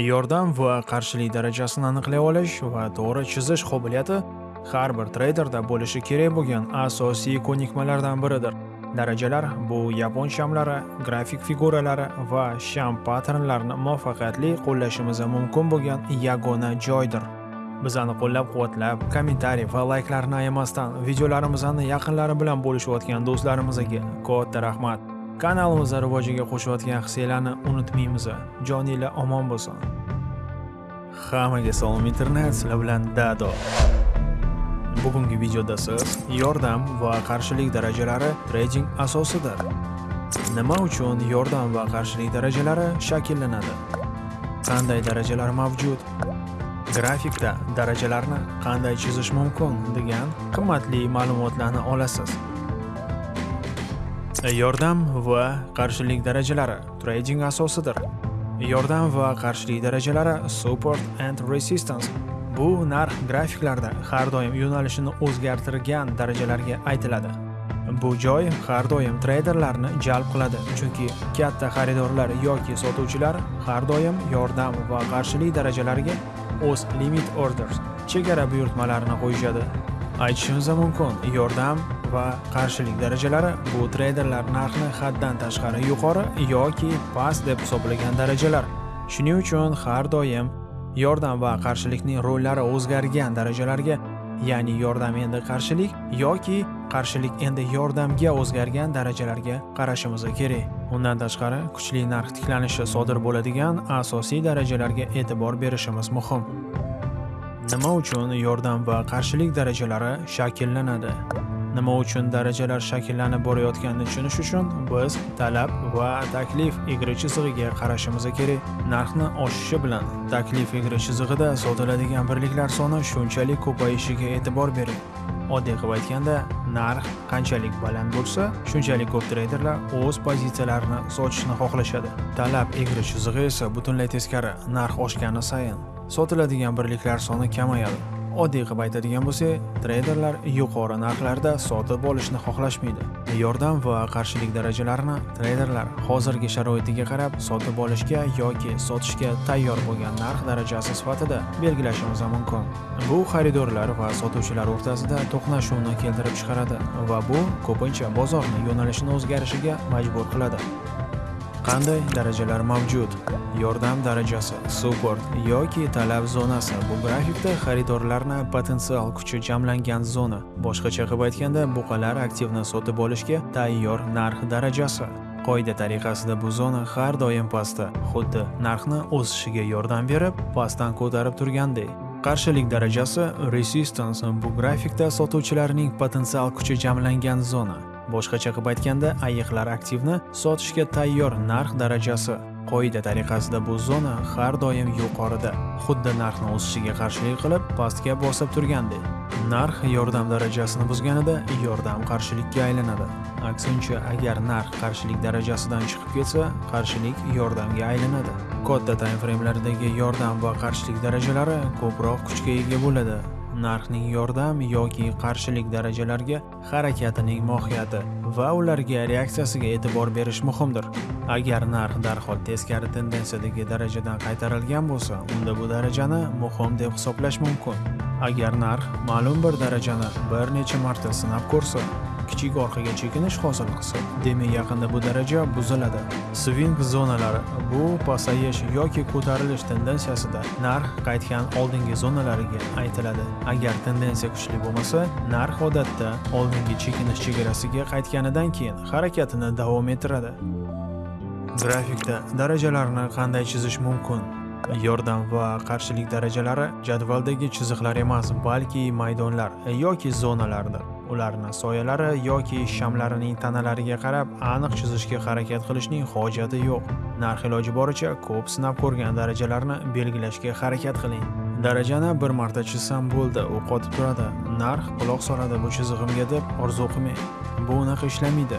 yordam va qarshilik darajasini aniqlay olish va to'g'ri chizish qobiliyati har bir treyderda bo'lishi kerak bo'lgan asosiy ko'nikmalardan biridir darajalar bu yapon shamlari grafik figuralari va sham patternlarini muvaffaqiyatli qo'llashimiz mumkin bo'lgan yagona joydir bizani qo'llab-quvvatlab, kommentariy va layklarni ayamasdan videolarimizni yaqinlari bilan bo'lishayotgan do'stlarimizga katta rahmat. Kanalimiz rivojiga qo'shayotgan hissiylarni unutmaymiz. Joninglar omon bo'lsin. Hammaga salom internet, sizlar bilan Dado. Bugungi videoda siz yordam va qarshilik darajalari trading asosidir. Nima uchun yordam va qarshilik darajalari shakllanadi? Qanday darajalar mavjud? Grafikda darajalarni qanday chizish mumkin degan qimmatli ma'lumotlarni olasiz. Yordam va qarshilik darajalari trading asosidir. Yordam va qarshilik darajalari support and resistance bu narx grafiklarda har doim yo'nalishini o'zgartirgan darajalarga aytiladi. Bu joy har doim treyderlarni jalb qiladi, chunki katta xaridorlar yoki sotuvchilar har doim yordam va qarshilik darajalariga o'z limit orders chegara buyurtmalarini qo'yishadi. Aytishimiz mumkin, yordam va qarshilik darajalari bu treyderlar narxni haddan tashqari yuqori yoki past deb hisoblagan darajalar. Shuning uchun har doim yordam va qarshilikning rollari o'zgargan darajalarga ya'ni yordam endi qarshilik yoki qarshilik endi yordamga o'zgargan darajalarga qarashimiz kerak undan tashqari kuchli narx tiklanishi sodir bo'ladigan asosiy darajalarga e'tibor berishimiz muhim nima uchun yordam va qarshilik darajalari shakllanadi? Nima uchun darajalar shakllanib borayotganini tushunish uchun biz talab va taklif egri chizig'iga qarashimiz kerak. Narxni oshishi bilan taklif egri chizig'ida sotiladigan birliklar soni shunchalik ko'payishiga e'tibor bering. Oddiy qilib aytganda narx qanchalik baland bo'lsa shunchalik ko'p treyderlar o'z pozitsiyalarini sotishni xohlashadi. Talab egri chizig'i esa butunlay teskari narx oshgani sayin. Sotiladigan birliklar soni kamayadi. Oddiy qilib aytadigan bo'lsak treyderlar yuqori narxlarda sotib olishni xohlashmaydi. Yordam va qarshilik darajalarini treyderlar hozirgi sharoitiga qarab sotib olishga yoki sotishga tayyor bo'lgan narx darajasi sifatida belgilashimiz mumkin. Bu xaridorlar va sotuvchilar o'rtasida to'qnashuvni keltirib chiqaradi va bu ko'pincha bozorni yo'nalishini o'zgarishiga majbur qiladi. Qanday darajalar mavjud? Yordam darajasi support yoki talab zonasi. Bu grafikda xaridorlarni potensial kuchi jamlangan zona. Boshqacha qilib aytganda buqalar aktivni sotib olishga tayyor narx darajasi. Qoida tariqasida bu zona har doim pastda. Xuddi narxni o'sishiga yordam berib pastdan ko'tarib turgandek. Qarshilik darajasi resistance bu grafikda sotuvchilarning potensial kuchi jamlangan zona. Boshqacha qilib aytganda ayiqlar aktivni sotishga tayyor narx darajasi. Qoida tariqasida bu zona har doim yuqorida xuddi narxni o'sishiga qarshilik qilib pastga bosib turgandek narx yordam darajasini buzganida yordam qarshilikka aylanadi. Aksincha agar narx qarshilik darajasidan chiqib ketsa qarshilik yordamga aylanadi. Katta time framelardagi yordam va qarshilik darajalari ko'proq kuchga ega bo'ladi. Narxning yordam yoki qarshilik darajalarga harakatining mohiyati va ularga reaksiyasiga e'tibor berish muhimdir. Agar narx darhol teskari tendensiyadagi darajadan qaytarilgan bo'lsa unda bu darajani muhim deb hisoblash mumkin. Agar narx ma'lum bir darajani bir necha marta sinab ko'rsa kichik orqaga chekinish hosil qilsa demak yaqinda bu daraja buziladi. Swing zonalari bu pasayish yoki ko'tarilish tendensiyasida narx qaytgan oldingi zonalariga aytiladi. Agar tendensiya kuchli bo'lmasa narx odatda oldingi chekinish chegarasiga qaytganidan keyin harakatini davom ettiradi. Grafikda darajalarni qanday chizish mumkin? Yordam va qarshilik darajalari jadvaldagi chiziqlar emas balki maydonlar yoki zonalardir. Ularni soyalari yoki shamlarining tanalariga qarab aniq chizishga harakat qilishning hojati yo'q. Narx iloji boricha ko'p sinab ko'rgan darajalarni belgilashga harakat qiling. Darajani bir marta chizsam bo'ldi. U qotib turadi. Narx quloq soladi bu chizig'imga deb orzu qilmang bu unaqa ishlamaydi.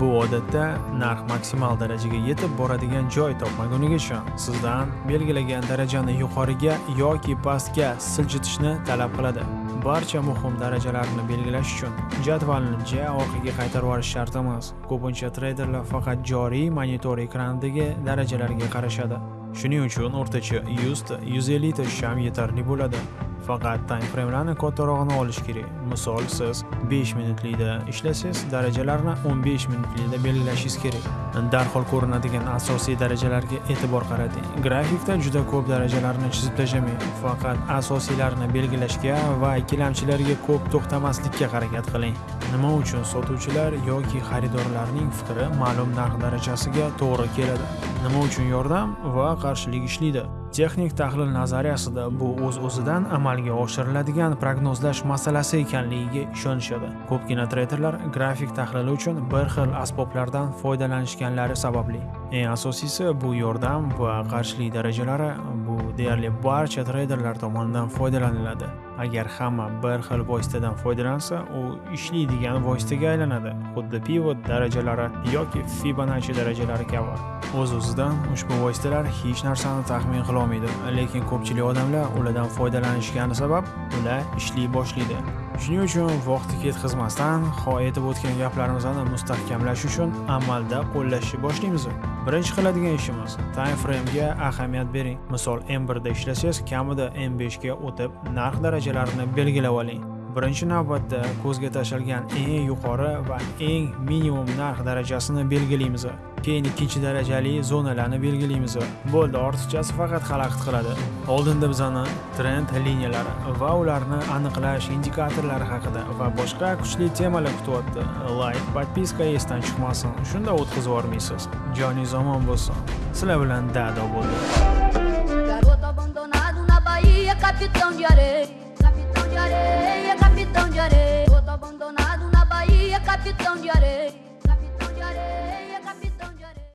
Bu odatda narx maksimal darajaga yetib boradigan joy topmagunigacha sizdan belgilagan darajani yuqoriga yoki pastga siljitishni talab qiladi. Barcha muhim darajalarni belgilash uchun jadvalni ja orqaga qaytarib yuborish shart emas ko'pincha treyderlar faqat joriy monitor ekranidagi darajalarga qarashadi. Shuning uchun o'rtacha 100 ta 150 ta sham yetarli bo'ladi. Faqat time framelarni kattarog'ini olish kerak. Misol, siz 5 minutlikda ishlasangiz, darajalarni 15 minutlikda belgilashingiz kerak. Darhol ko'rinadigan asosiy darajalarga e'tibor qarating. Grafikda juda ko'p darajalarni chizib tashlamang. Faqat asosiylarni belgilashga va ikkilamchilarga ko'p to'xtamaslikka harakat qiling. Nima uchun sotuvchilar yoki xaridorlarning fikri ma'lum narx darajasiga to'g'ri keladi? Nima uchun yordam va qarshilik ishlaydi? Texnik tahlil nazariyasida bu o'z-o'zidan amalga oshiriladigan prognozlash masalasi ekanligiga ishonishadi. Ko'pgina treyderlar grafik tahlili uchun bir xil asboblardan foydalanishganlari sababli. Eng asosiysi bu yordam va qarshilik darajalari bu deyarli barcha treyderlar tomonidan foydalaniladi. Agar hamma bir xil vositadan foydalansa, u ishlaydigan vositaga aylanadi, xuddi pivot darajalari yoki Fibonacci darajalari kabi. O'z-o'zidan ushbu vositalar hech narsani taxmin qilolmaydi lekin ko'pchilik odamlar ulardan foydalanishgani sabab ular ishlay boshlaydi. Shuning uchun vaqtni ketkazmasdan, ho aytib o'tgan gaplarimizni mustahkamlash uchun amalda qo'llashni boshlaymiz. Birinchi qiladigan ishimiz time frame ga ahamiyat bering. Misol M1 da ishlasangiz, kamida M5 ga o'tib, narx darajalarini belgilab oling. Birinchi navbatda ko'zga tashlangan eng yuqori va eng minimum narx darajasini belgilaymiz. Keyin ikkinchi darajali zonalarni belgilaymiz. Bo'ldi, ortiqchasi faqat xalaqit qiladi. Oldinda bizani trend liniyalari va ularni aniqlash indikatorlari haqida va boshqa kuchli temalar kutyapti. Like, podpiska esdan chiqmasin. Shunda o'tkazib yubormaysiz. Joningiz omon bo'lsin. Sizlar bilan Dado bo'ldi. Capitão de areia. Capitão de areia, capitão de areia. Garoto abandonado na Bahia, capitão de areia. Capitão de areia.